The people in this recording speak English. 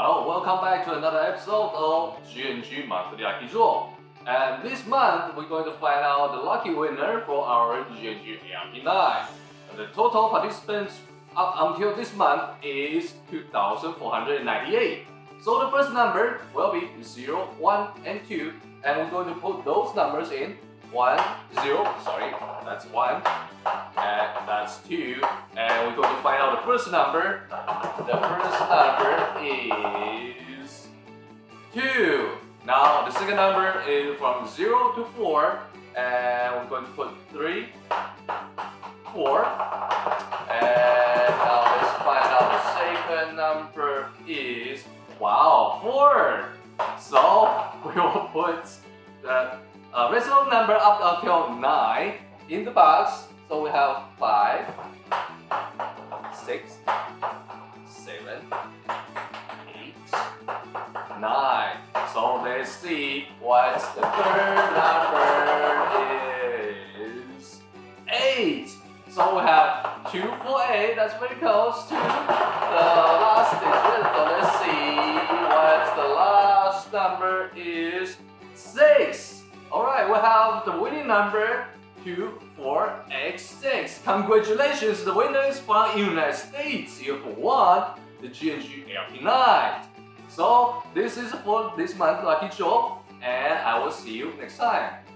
Hello, welcome back to another episode of GNG Monthly Draw. And this month, we're going to find out the lucky winner for our GNG ARP9. And the total participants up until this month is 2,498. So the first number will be 0, 1, and 2. And we're going to put those numbers in 1, 0, sorry, that's 1, and that's 2. And we're going to find out the first number. The first number is 2. Now the second number is from 0 to 4. And we're going to put 3, 4. And now let's find out the second number is, wow, 4. So we will put the uh, residual number up until 9 in the box. So we have 5, 6, 9. So let's see what the third number is. 8. So we have 2 for 8. That's very close to the last digit. So let's see what the last number is. 6. Alright, we have the winning number 24X6. Congratulations, the winner is from United States. You have won the GNG ARP9. So, this is for this month lucky draw, and I will see you next time.